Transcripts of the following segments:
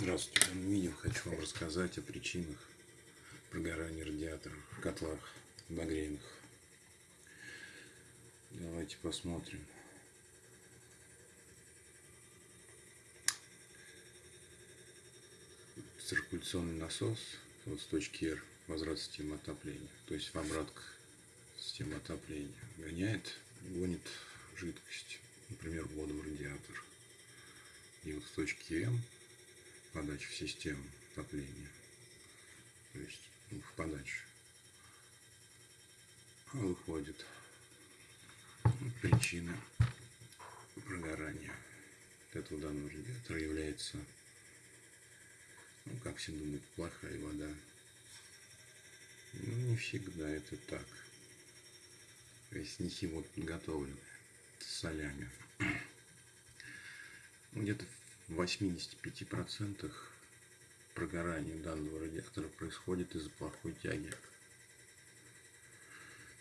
Здравствуйте, в данном видео хочу вам рассказать о причинах прогорания радиаторов в котлах обогревных. Давайте посмотрим. Циркуляционный насос вот с точки R возврат системы отопления, то есть в обратку системы отопления гоняет, гонит жидкость, например, воду в радиатор. И вот с точки М подачи в систему отопления. То есть ну, в подачу. Выходит причина прогорания этого данного радиатора является, ну, как все думают, плохая вода. Ну, не всегда это так. То есть не химо подготовленная с солями. Ну, где-то 85% прогорания данного радиатора происходит из-за плохой тяги.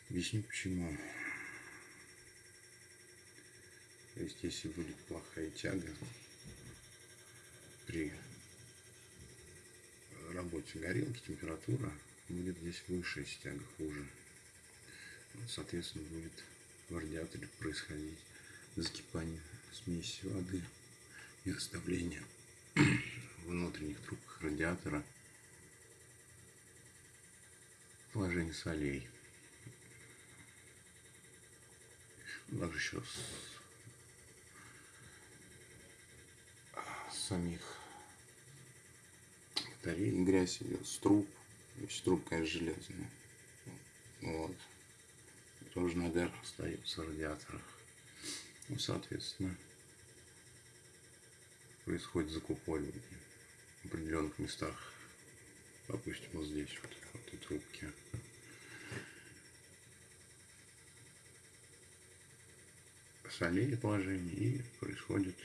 Объясню почему. То есть, если будет плохая тяга при работе горелки, температура будет здесь выше, если тяга хуже. Соответственно, будет в радиаторе происходить закипание смеси воды и расставление внутренних трубках радиатора положение солей. Также еще с, самих батарей грязь идет с труб. Есть трубка железная. Вот. Тоже нагар остается в радиаторах. Ну, соответственно, происходит закупоривание в определенных местах. Допустим, вот здесь вот, в этой трубке. солей положение и происходит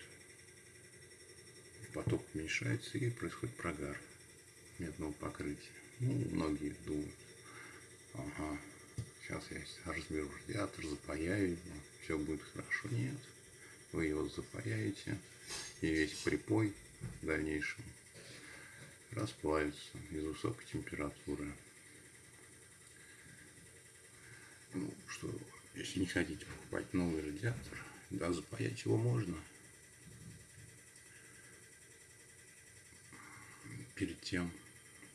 поток уменьшается и происходит прогар медного покрытия. Ну, многие думают, ага, сейчас я разберу радиатор, запаяю все будет хорошо. Нет, вы его запаяете, и весь припой в дальнейшем расплавится из высокой температуры. Ну, что, если не хотите покупать новый радиатор, да, запаять его можно. Перед тем,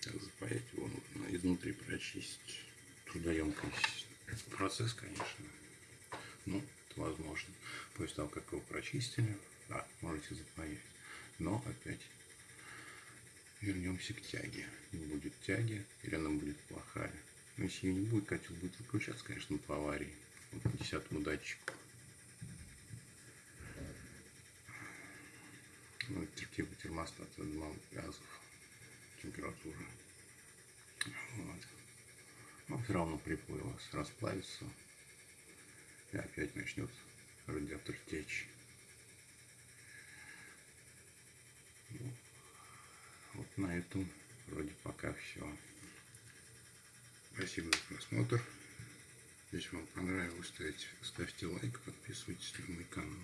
как запаять его, нужно изнутри прочистить. Трудоемкий процесс, конечно. Ну, возможно. После того, как его прочистили, да, можете запаять. Но опять вернемся к тяге. Не будет тяги, или она будет плохая. Но если ее не будет, котел будет выключаться, конечно, по аварии. Вот по десятому датчику. Ну, типа термостата малых газов. Температура. Вот. Но все равно вас расплавится. И опять начнет радиатор течь. Вот на этом вроде пока все. Спасибо за просмотр. Если вам понравилось, ставьте, ставьте лайк, подписывайтесь на мой канал.